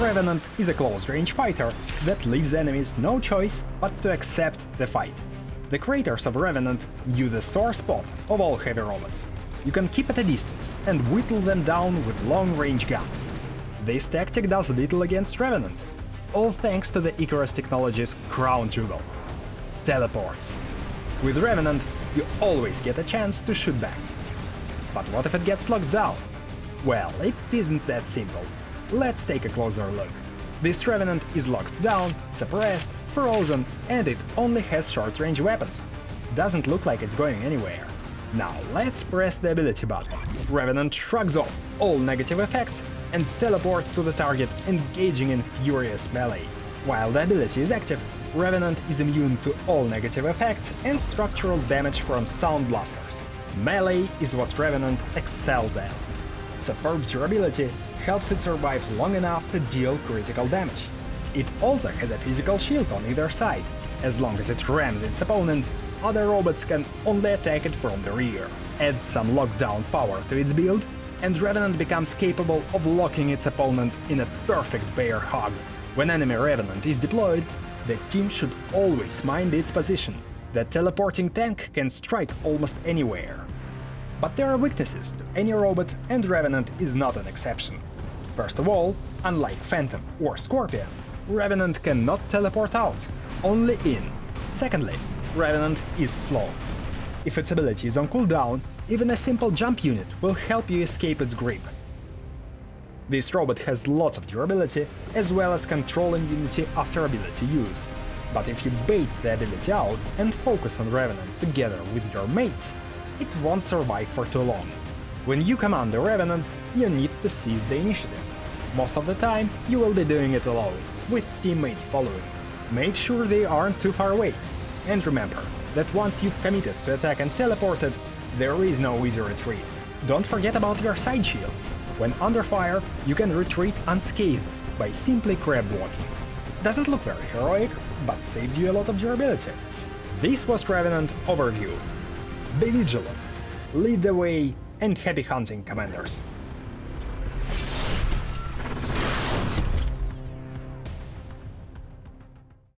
Revenant is a close-range fighter that leaves enemies no choice but to accept the fight. The creators of Revenant knew the sore spot of all heavy robots. You can keep at a distance and whittle them down with long-range guns. This tactic does little against Revenant, all thanks to the Icarus Technologies' crown jewel — teleports. With Revenant, you always get a chance to shoot back. But what if it gets locked down? Well, it isn't that simple. Let's take a closer look. This Revenant is locked down, suppressed, frozen, and it only has short-range weapons. Doesn't look like it's going anywhere. Now let's press the ability button. Revenant shrugs off all negative effects and teleports to the target, engaging in furious melee. While the ability is active, Revenant is immune to all negative effects and structural damage from Sound Blasters. Melee is what Revenant excels at. Superb durability helps it survive long enough to deal critical damage. It also has a physical shield on either side. As long as it rams its opponent, other robots can only attack it from the rear. Add some lockdown power to its build, and Revenant becomes capable of locking its opponent in a perfect bear hug. When enemy Revenant is deployed, the team should always mind its position. The teleporting tank can strike almost anywhere. But there are weaknesses to any robot, and Revenant is not an exception. First of all, unlike Phantom or Scorpion, Revenant cannot teleport out, only in. Secondly, Revenant is slow. If its ability is on cooldown, even a simple jump unit will help you escape its grip. This robot has lots of durability, as well as control immunity after ability use. But if you bait the ability out and focus on Revenant together with your mates, it won't survive for too long. When you command the Revenant, you need to seize the initiative. Most of the time, you will be doing it alone, with teammates following. Make sure they aren't too far away. And remember that once you've committed to attack and teleported, there is no easy retreat. Don't forget about your side shields. When under fire, you can retreat unscathed by simply crab walking. Doesn't look very heroic, but saves you a lot of durability. This was Revenant Overview. Be vigilant, lead the way, and happy hunting, Commanders!